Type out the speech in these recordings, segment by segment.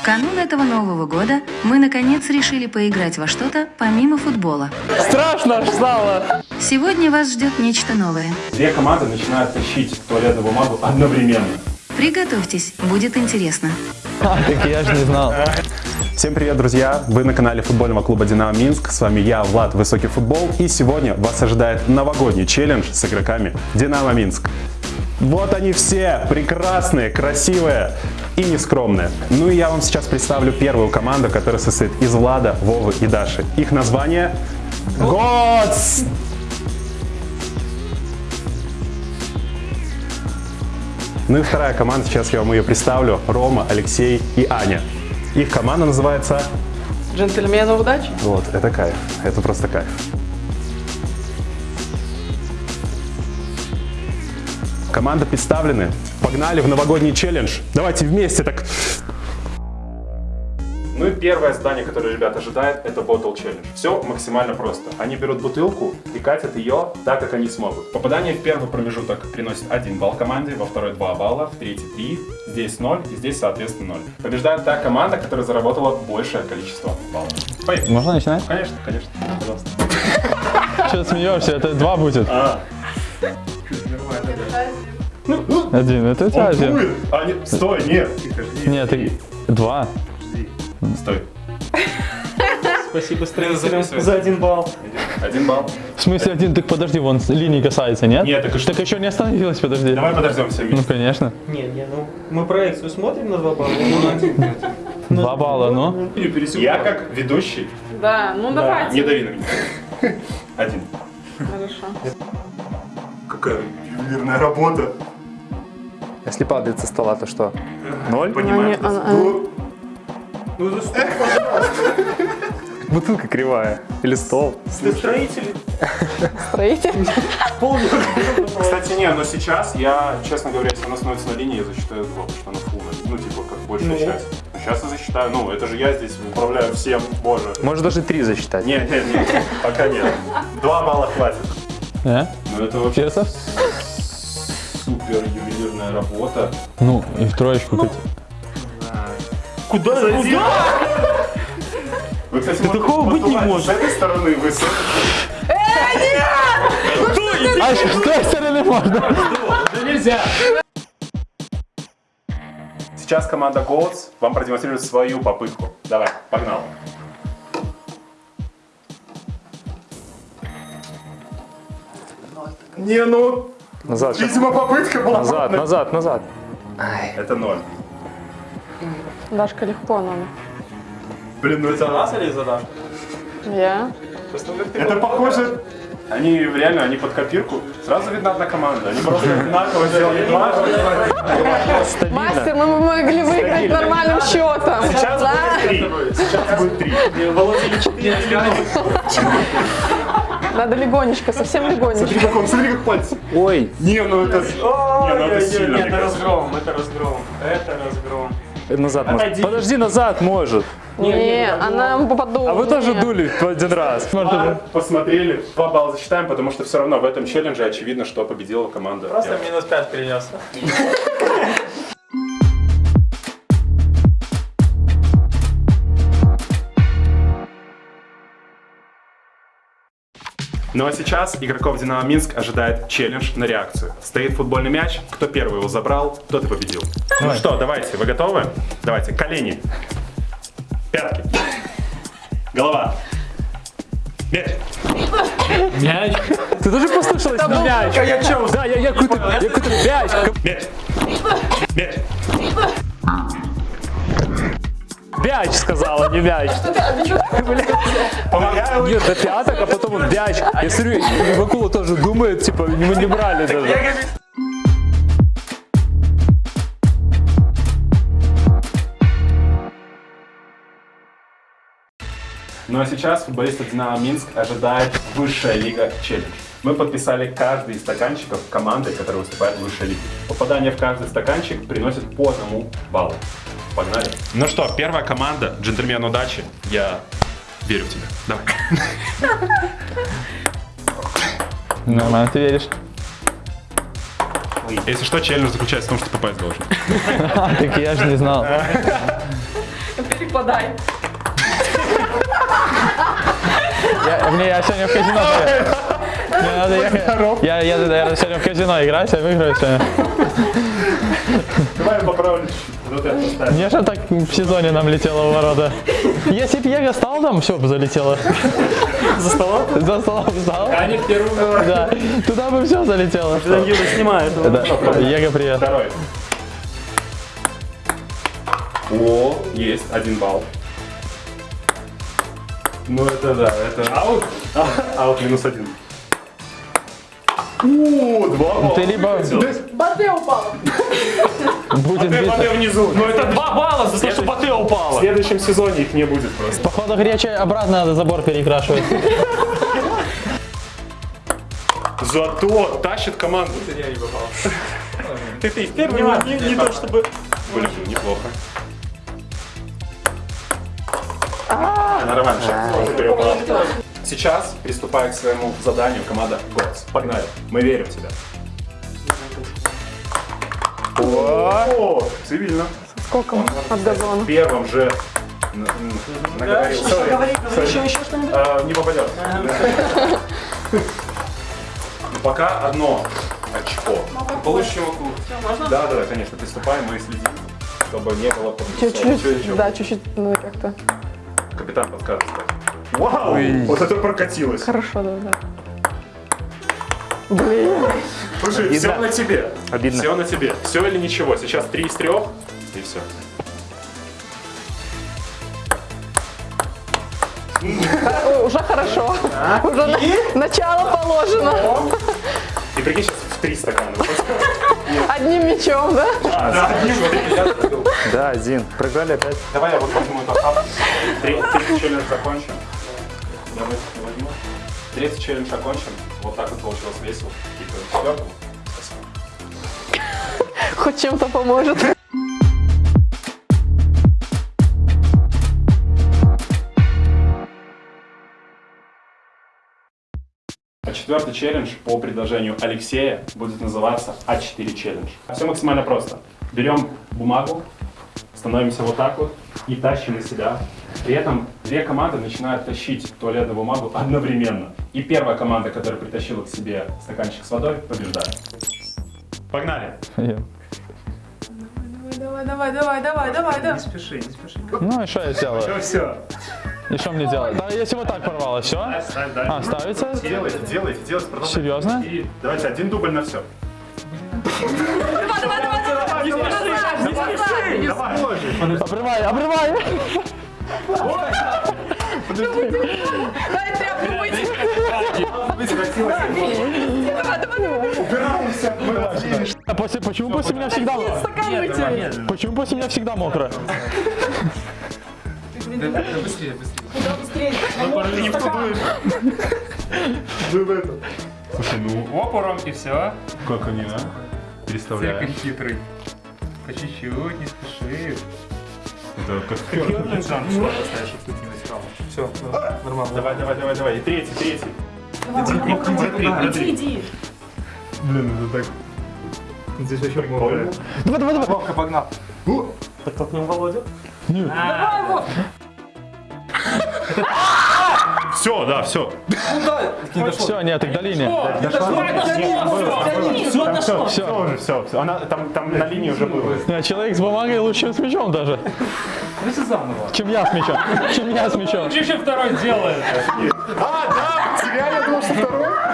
В канун этого Нового года мы наконец решили поиграть во что-то помимо футбола. Страшно аж стало. Сегодня вас ждет нечто новое. Две команды начинают тащить туалетную бумагу одновременно. Приготовьтесь, будет интересно. А, так я же не знал. Всем привет, друзья! Вы на канале футбольного клуба «Динамо Минск». С вами я, Влад Высокий Футбол. И сегодня вас ожидает новогодний челлендж с игроками «Динамо Минск». Вот они все, прекрасные, красивые и нескромные. Ну и я вам сейчас представлю первую команду, которая состоит из Влада, Вовы и Даши. Их название ГОЦ! Ну и вторая команда, сейчас я вам ее представлю. Рома, Алексей и Аня. Их команда называется... Джентльмены удачи. Вот, это кайф. Это просто кайф. Команда представлены. Погнали в новогодний челлендж. Давайте вместе так. Ну и первое задание, которое ребят ожидает, это Bottle Challenge. Все максимально просто. Они берут бутылку и катят ее так, как они смогут. Попадание в первый промежуток приносит 1 балл команде, во второй 2 балла, в третий 3, здесь 0 и здесь соответственно 0. Побеждает та команда, которая заработала большее количество баллов. Поехали. Можно начинать? Конечно, конечно. Пожалуйста. Что смеешься? Это два будет. А, Один. Это у тебя он один. дует. А, нет, стой, нет. Нет, ты... два. Стой. Спасибо строителям за один балл. Один балл. В смысле один? Так подожди, вон линии касается, нет? Нет, так и что? Так еще не остановилась, подожди. Давай подождем все Ну, вместе. конечно. Не, не, ну мы проекцию смотрим на два балла. Ну, на один. Два балла, ну. Я как ведущий. Да, ну Не давайте. дави на меня. Один. Хорошо. Какая ювелирная работа. Если падает со стола, то что? Ноль? Понимаешь? Она- она- Ну, Ну, за что? Бутылка кривая. Или стол. Ты строитель. Строитель. Кстати, не, но сейчас я, честно говоря, если она становится на линии, я засчитаю два, потому что она фул. Ну, типа, как большая Ну. часть. Сейчас я засчитаю, ну, это же я здесь управляю всем, боже. Может даже три засчитать. Нет, нет, нет, пока нет. Два балла хватит. Э? Ну, это вообще Честно? Супер ювелирная работа. Ну, и в троечку кати. Куда? Куда? Вы, кстати, Да такого быть не может. С этой стороны вы с А с той стороны можно? Сейчас команда Goats вам продемонстрирует свою попытку. Давай, погнал. Не, ну, Назад. видимо, попытка была. Назад, назад, назад. Это ноль. Дашка легко надо. Блин, ну это, нас или за Дашу? Я. это похоже... Они реально, они под копирку. Сразу видно одна команда. Они просто одинаково сделали два. Мастер, мы могли выиграть нормальным счетом. Сейчас будет три. Сейчас будет три. Володя 4 Надо легонечко, совсем легонечко. Смотри, как он, смотри, как пальцы. Ой, Не, ну это... Не, ну это сильно, Это разгром, это разгром. Это разгром. назад может. Отойди. Подожди, назад может. Не, она попаду. А вы тоже дули в один раз. Два посмотрели, два балла засчитаем, потому что все равно в этом челлендже очевидно, что победила команда. Просто минус 5 принес. Ну а сейчас игроков Динамо Минск ожидает челлендж на реакцию. Стоит футбольный мяч, кто первый его забрал, тот и победил. Ну что, давайте, вы готовы? Давайте, колени, пятки, голова, мяч. Мяч. Ты тоже послушалась на мяч? Я че, Да, я, я какой-то, я какой-то мяч. Мяч. Мяч. Мяч сказала, не мяч. Нет, до пяток, а потом мяч. Я смотрю, Вакула тоже думает, типа, мы не брали даже. Ну а сейчас футболистов Динамо Минск ожидает высшая лига челлендж. Мы подписали каждый из стаканчиков команды, которая выступает в высшей лиге. Попадание в каждый стаканчик приносит по одному баллу. Погнали. Ну что, первая команда, джентльмен удачи. Я верю в тебя. Давай. Нормально, ты веришь? Если что, челлендж заключается в том, что ты попасть должен. Так я же не знал. подай. Я, мне, я сегодня в казино. Мне надо ехать. Я, я, наверное, сегодня в казино играть, я выиграю сегодня. Давай поправлю. Вот это. Мне же так в сезоне нам летело в ворота. Если б Его стал там, все бы залетело. За столом? За столом встал. Они в первую. Да, туда бы все залетело. Юра снимает. Его, привет. Второй. О, есть, один балл. Ну это да, это... Аут? Аут минус один. О, два балла. Ты либо Бате упала. будет биться. воды внизу. Ну это два балла за то, что В упала. следующем сезоне их не будет просто. Походу гречи обратно надо забор перекрашивать. Зато тащит команду. Ты ты первый Не, не то чтобы... Блин, неплохо. Нормально, сейчас приступая к своему заданию, команда ГОЦ. Погнали. Мы верим в тебя. О, цивильно. Сколько от газона? В первом же наговорил. Sorry, sorry. А, Не попадет. Пока одно очко. Получишь его клуб. Да, да, да, конечно, приступаем, мы следим, чтобы не было Чуть-чуть, да, чуть-чуть, ну как-то. Капитан подсказывает. Вау! Вот это прокатилось. Хорошо, да, да. Блин. Слушай, все на тебе. Обидно. Все на тебе. Все или ничего. Сейчас три из трех, и все. Ой, Уже хорошо. Уже на- начало положено. И прикинь, сейчас в три стакана. Одним мечом, да? Да, один. Проиграли опять. Давай я вот возьму этот Третий челлендж закончим. Вот это возьму. Третий челлендж окончен. Вот так вот получилось весело. И к четвертому. Хоть чем-то поможет. А четвертый челлендж по предложению Алексея будет называться А4 челлендж. Все максимально просто. Берем бумагу, становимся вот так вот и тащим на себя. При этом две команды начинают тащить туалетную бумагу одновременно. И первая команда, которая притащила к себе стаканчик с водой, побеждает. Погнали! Давай, давай, давай, давай, давай, давай. Спеши, не спеши. Ну и что я сделаю? Все. И что мне делать? Да, если вот так порвалось, все? А, ставится? Делайте, делайте, делайте. продолжайте. Серьезно? И давайте один дубль на все. Обрывай, обрывай! Дай тряпку выйти. А после, почему после меня всегда... Выйти. Почему после меня всегда мокро? Ты не в ту дуешь. Вы в это. Слушай, ну, Опором и все. как они, а? Переставляем. хитрый. По чуть-чуть, не спеши. Это как Все, нормально. Давай, давай, давай, давай. И третий, третий. Иди, иди. Блин, это так... Здесь вообще много. Давай, давай, давай! Вовка, погнал. Подтолкнем Володю. Все, да, все. Все, нет, так до линии. Все, Все. уже, все, все. Она там, там на линии уже было. Человек с бумагой лучше с мячом даже. Чем я с мячом. Чем я с мячом. еще второй сделает? А, да, тебя я думал, что второй.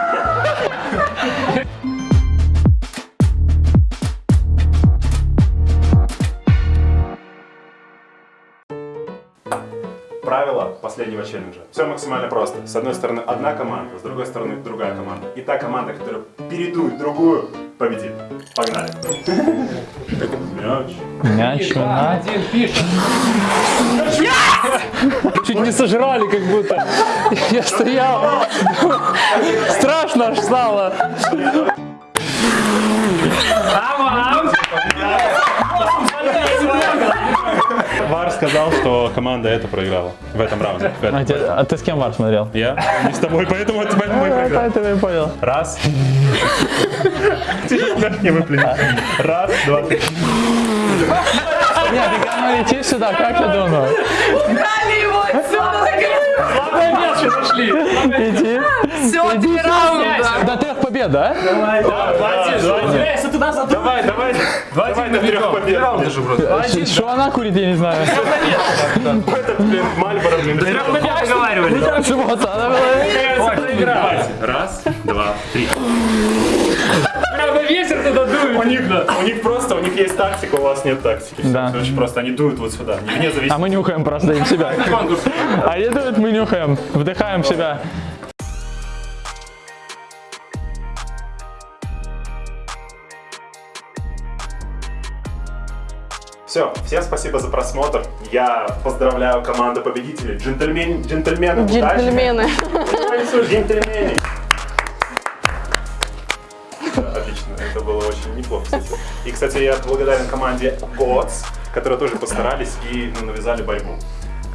Последнего челленджа. Все максимально просто. С одной стороны одна команда, с другой стороны другая команда. И та команда, которая передует другую, победит. Погнали. Мяч. Мяч, пишет. Чуть не сожрали, как будто. Я стоял. Страшно аж стало. Вар сказал, что команда это проиграла в этом раунде. В этом. А, те- а ты с кем вар смотрел? Я не с тобой, поэтому это мы проиграли. Поэтому я понял. Раз. Не выплюнь. Раз, два, три. Нет, ты говори, иди сюда, как я думаю? Убрали его отсюда. Главное мяч нашли. Иди. Все, три раунда. До трех побед, да? Если туда задумал. Давай, давай, давай до трех побед. Что она курит, я не знаю. Этот, блин, Мальборо, блин. Договаривали. Шмота, она была. Раз, два, три. Ветер туда дует. У них, у них просто, у них есть тактика, у вас нет тактики. Да. Всё очень просто, они дуют вот сюда, вне А зависимости. мы нюхаем просто им себя. А они дуют, мы нюхаем. Вдыхаем себя. Все, всем спасибо за просмотр. Я поздравляю команду победителей. Джентльмен, джентльмены, удачи. Джентльмены. это было очень неплохо, кстати. И, кстати, я благодарен команде Gods, которые тоже постарались и ну, навязали борьбу.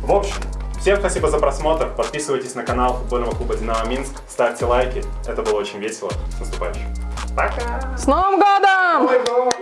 В общем, всем спасибо за просмотр. Подписывайтесь на канал футбольного клуба «Динамо Минск», ставьте лайки. Это было очень весело. С наступающим. Пока! С Новым годом!